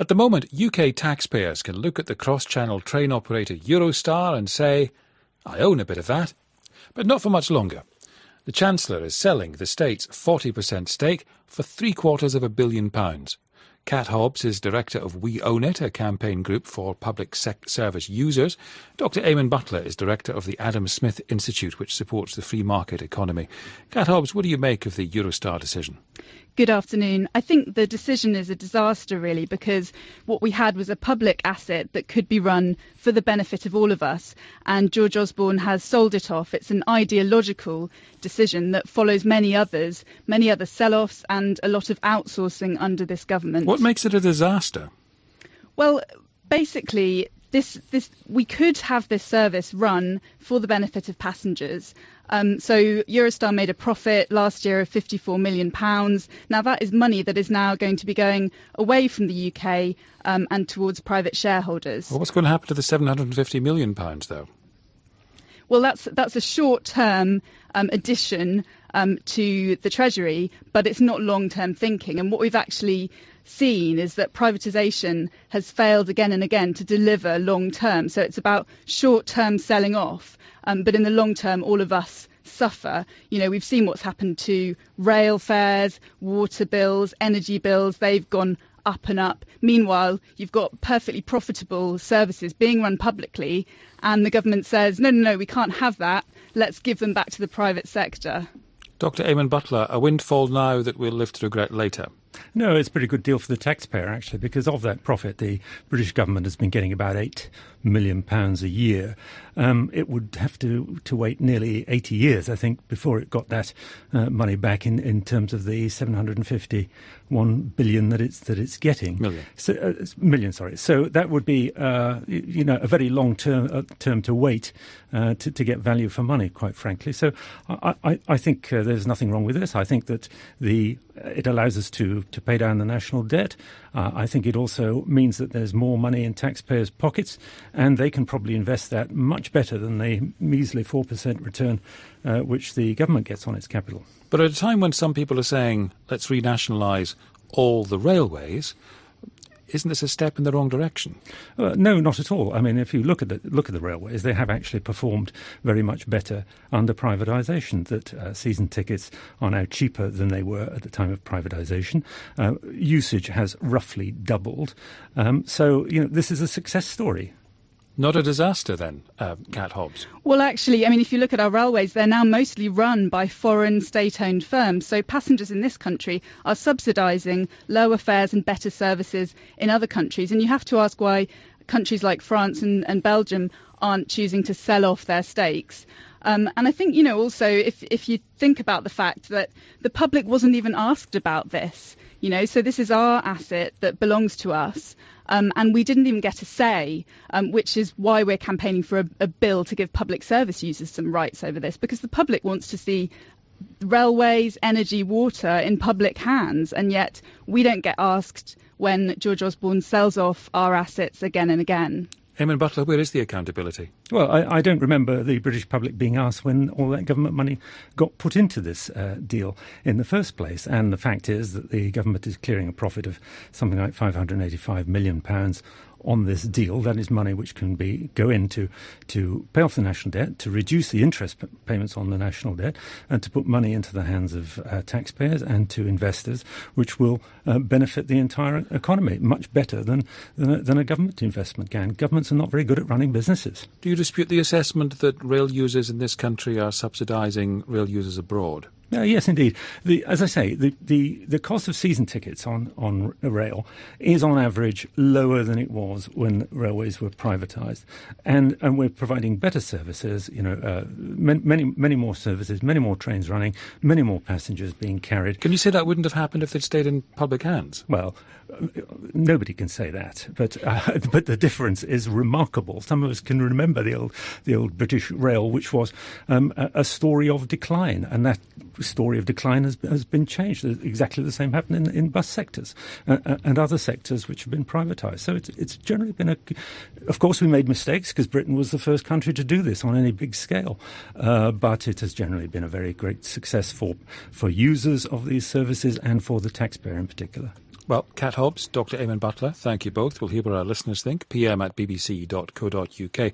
At the moment, UK taxpayers can look at the cross channel train operator Eurostar and say, I own a bit of that. But not for much longer. The Chancellor is selling the state's 40% stake for three quarters of a billion pounds. Kat Hobbs is director of We Own It, a campaign group for public service users. Dr. Eamonn Butler is director of the Adam Smith Institute, which supports the free market economy. Kat Hobbs, what do you make of the Eurostar decision? Good afternoon. I think the decision is a disaster, really, because what we had was a public asset that could be run for the benefit of all of us, and George Osborne has sold it off. It's an ideological decision that follows many others, many other sell offs, and a lot of outsourcing under this government. What makes it a disaster? Well, basically, this, this, we could have this service run for the benefit of passengers. Um, so Eurostar made a profit last year of 54 million pounds. Now that is money that is now going to be going away from the UK um, and towards private shareholders. Well, what's going to happen to the 750 million pounds, though? Well, that's that's a short-term um, addition um, to the Treasury, but it's not long-term thinking. And what we've actually seen is that privatisation has failed again and again to deliver long-term. So it's about short-term selling off, um, but in the long term, all of us suffer. You know, we've seen what's happened to rail fares, water bills, energy bills. They've gone up and up. Meanwhile, you've got perfectly profitable services being run publicly, and the government says, no, no, no, we can't have that. Let's give them back to the private sector. Dr. Eamonn Butler, a windfall now that we'll live to regret later. No, it's a pretty good deal for the taxpayer, actually, because of that profit, the British government has been getting about £8 million pounds a year. Um, it would have to, to wait nearly 80 years, I think, before it got that uh, money back in, in terms of the 751 billion that it's, that it's getting. Million. So, uh, million, sorry. So that would be, uh, you know, a very long term, uh, term to wait uh, to, to get value for money, quite frankly. So I, I, I think uh, there's nothing wrong with this. I think that the it allows us to to pay down the national debt. Uh, I think it also means that there's more money in taxpayers' pockets, and they can probably invest that much better than the measly 4% return uh, which the government gets on its capital. But at a time when some people are saying, let's renationalise all the railways, isn't this a step in the wrong direction? Uh, no, not at all. I mean, if you look at the look at the railways, they have actually performed very much better under privatisation. That uh, season tickets are now cheaper than they were at the time of privatisation. Uh, usage has roughly doubled. Um, so you know, this is a success story. Not a disaster then, uh, Kat Hobbs? Well, actually, I mean, if you look at our railways, they're now mostly run by foreign state owned firms. So passengers in this country are subsidising lower fares and better services in other countries. And you have to ask why countries like France and, and Belgium aren't choosing to sell off their stakes. Um, and I think, you know, also if, if you think about the fact that the public wasn't even asked about this, you know, so this is our asset that belongs to us. Um, and we didn't even get a say, um, which is why we're campaigning for a, a bill to give public service users some rights over this, because the public wants to see railways, energy, water in public hands, and yet we don't get asked when George Osborne sells off our assets again and again. Eamonn Butler, where is the accountability? Well, I, I, don't remember the British public being asked when all that government money got put into this uh, deal in the first place. And the fact is that the government is clearing a profit of something like £585 million on this deal. That is money which can be go into to pay off the national debt, to reduce the interest payments on the national debt, and to put money into the hands of uh, taxpayers and to investors, which will uh, benefit the entire economy much better than, than a, than a government investment can. Governments are not very good at running businesses. Do you dispute the assessment that rail users in this country are subsidising rail users abroad? Uh, yes, indeed. The, as I say, the, the, the cost of season tickets on, on rail is on average lower than it was when railways were privatised. And, and we're providing better services, you know, uh, many, many more services, many more trains running, many more passengers being carried. Can you say that wouldn't have happened if they'd stayed in public hands? Well, nobody can say that, but uh, but the difference is remarkable. Some of us can remember the old the old British Rail, which was um, a, a, story of decline, and that story of decline has has been changed. Exactly the same happened in, in bus sectors uh, uh and other sectors which have been privatised. So it's it's generally been a. Of course, we made mistakes because Britain was the first country to do this on any big scale, uh, but it has generally been a very great success for for users of these services and for the taxpayer in particular. Well, Kat Hobbs, Dr. Eamonn Butler, thank you both. We'll hear what our listeners think. pm at bbc.co.uk.